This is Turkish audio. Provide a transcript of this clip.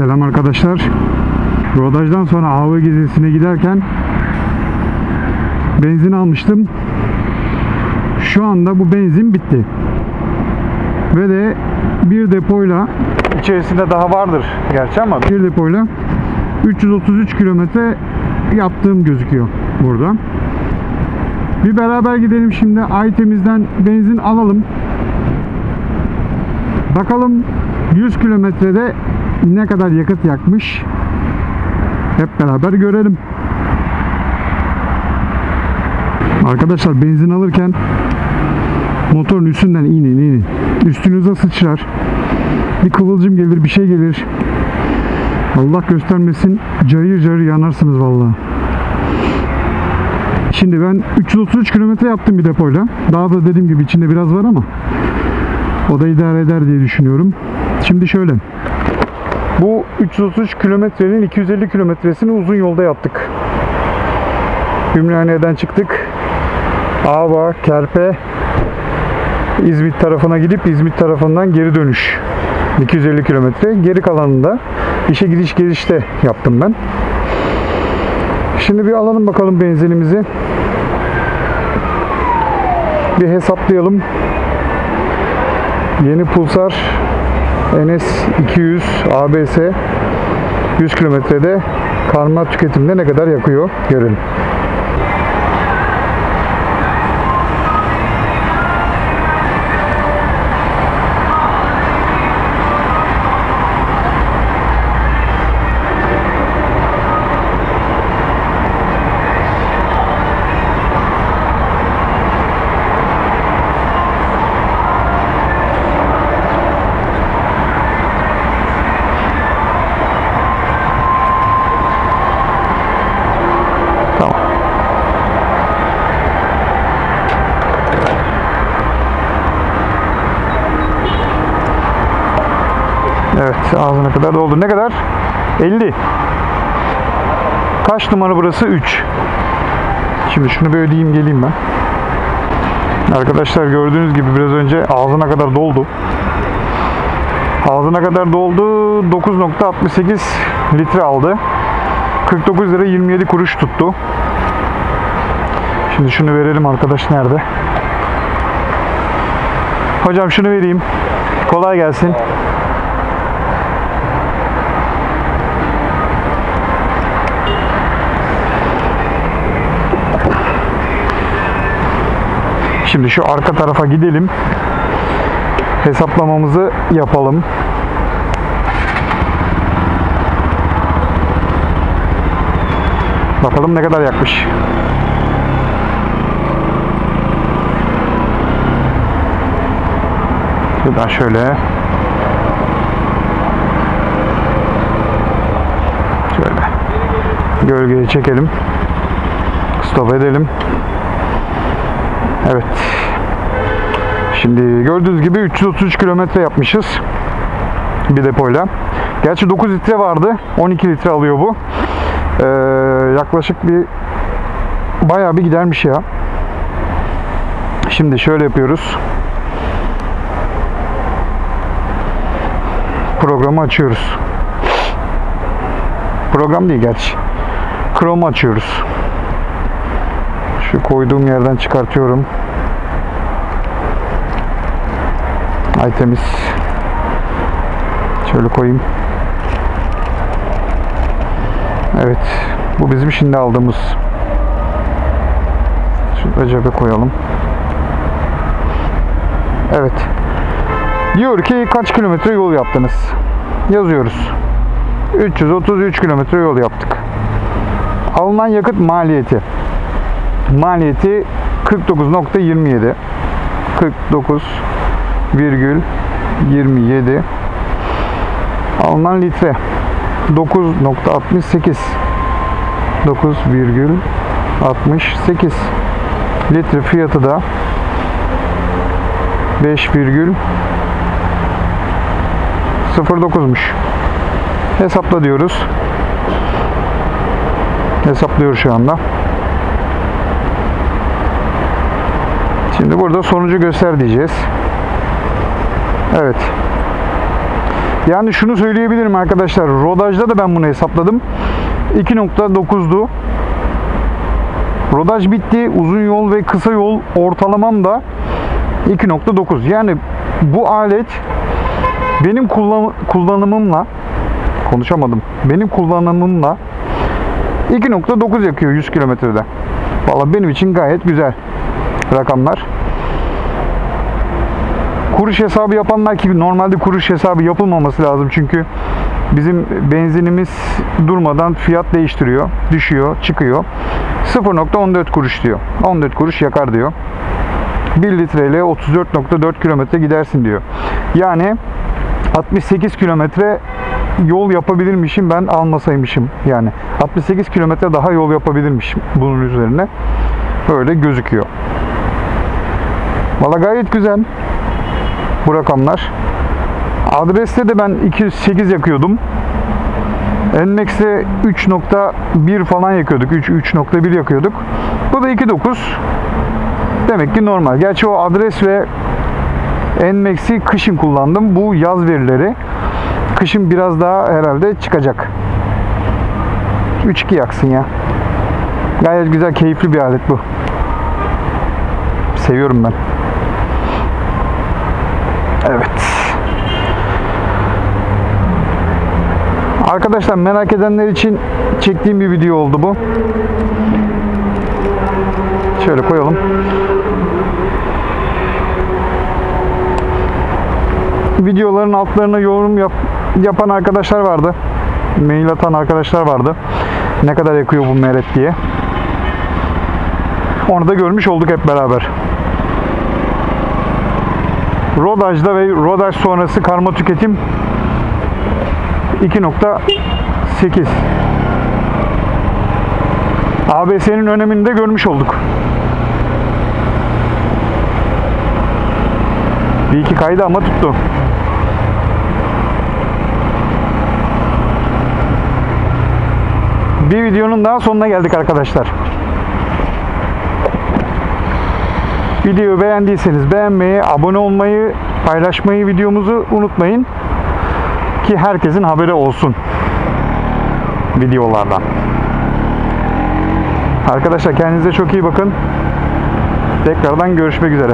Selam arkadaşlar. Rodajdan sonra AV gezisine giderken benzin almıştım. Şu anda bu benzin bitti. Ve de bir depoyla içerisinde daha vardır gerçi ama bir depoyla 333 kilometre yaptığım gözüküyor burada. Bir beraber gidelim şimdi Aytemiz'den benzin alalım. Bakalım 100 kilometrede ne kadar yakıt yakmış. Hep beraber görelim. Arkadaşlar benzin alırken motorun üstünden inin inin. Üstünüze sıçrar. Bir kıvılcım gelir bir şey gelir. Allah göstermesin cayır cayır yanarsınız vallahi. Şimdi ben 333 kilometre yaptım bir depoyla. Daha da dediğim gibi içinde biraz var ama o da idare eder diye düşünüyorum. Şimdi şöyle. Bu 333 kilometrenin 250 kilometresini uzun yolda yaptık. Ümraniye'den çıktık. Ava, Kerpe, İzmit tarafına gidip İzmit tarafından geri dönüş. 250 kilometre. Geri kalanında işe gidiş gelişte yaptım ben. Şimdi bir alalım bakalım benzinimizi. Bir hesaplayalım. Yeni Pulsar NS 200 ABS 100 kilometrede karma tüketimde ne kadar yakıyor görelim. Ağzına kadar doldu. Ne kadar? 50. Kaç numara burası? 3. Şimdi şunu bir ödeyeyim geleyim ben. Arkadaşlar gördüğünüz gibi biraz önce ağzına kadar doldu. Ağzına kadar doldu. 9.68 litre aldı. 49 lira 27 kuruş tuttu. Şimdi şunu verelim arkadaş nerede? Hocam şunu vereyim. Kolay gelsin. Şimdi şu arka tarafa gidelim. Hesaplamamızı yapalım. Bakalım ne kadar yakmış. Şuradan şöyle. Şöyle. Gölgeye çekelim. Stop edelim. Evet. Şimdi gördüğünüz gibi 333 kilometre yapmışız. Bir depoyla. Gerçi 9 litre vardı. 12 litre alıyor bu. Ee, yaklaşık bir bayağı bir gidermiş ya. Şimdi şöyle yapıyoruz. Programı açıyoruz. Program değil gerçi. Chrome açıyoruz. Şu koyduğum yerden çıkartıyorum. Ay temiz. Şöyle koyayım. Evet. Bu bizim şimdi aldığımız. Şurada cebe koyalım. Evet. Diyor ki kaç kilometre yol yaptınız? Yazıyoruz. 333 kilometre yol yaptık. Alınan yakıt maliyeti. Maliyeti 49.27. 49,27 alınan litre 9.68 9,68 litre fiyatı da 5,09'muş. Hesapla diyoruz. Hesaplıyor şu anda. Şimdi burada sonucu göster diyeceğiz. Evet. Yani şunu söyleyebilirim arkadaşlar. Rodajda da ben bunu hesapladım. 2.9'du. Rodaj bitti. Uzun yol ve kısa yol ortalamam da 2.9. Yani bu alet benim kullan- kullanımımla konuşamadım. Benim kullanımımla 2.9 yakıyor 100 kilometrede. Valla benim için gayet güzel rakamlar. Kuruş hesabı yapanlar ki normalde kuruş hesabı yapılmaması lazım çünkü bizim benzinimiz durmadan fiyat değiştiriyor, düşüyor, çıkıyor. 0.14 kuruş diyor. 14 kuruş yakar diyor. 1 litreyle 34.4 kilometre gidersin diyor. Yani 68 kilometre yol yapabilirmişim ben almasaymışım yani 68 kilometre daha yol yapabilirmişim bunun üzerine böyle gözüküyor valla gayet güzel bu rakamlar adreste de ben 208 yakıyordum Nmax'te 3.1 falan yakıyorduk 3 3.1 yakıyorduk bu da 2.9 demek ki normal gerçi o adres ve Nmax'i kışın kullandım bu yaz verileri kışın biraz daha herhalde çıkacak. 3-2 yaksın ya. Gayet güzel, keyifli bir alet bu. Seviyorum ben. Evet. Arkadaşlar merak edenler için çektiğim bir video oldu bu. Şöyle koyalım. videoların altlarına yorum yap, yapan arkadaşlar vardı. Mail atan arkadaşlar vardı. Ne kadar yakıyor bu meret diye. Onu da görmüş olduk hep beraber. Rodaj'da ve rodaj sonrası karma tüketim 2.8 ABS'nin önemini de görmüş olduk. Bir iki kaydı ama tuttu. Bir videonun daha sonuna geldik arkadaşlar. Videoyu beğendiyseniz beğenmeyi, abone olmayı, paylaşmayı videomuzu unutmayın. Ki herkesin haberi olsun videolardan. Arkadaşlar kendinize çok iyi bakın. Tekrardan görüşmek üzere.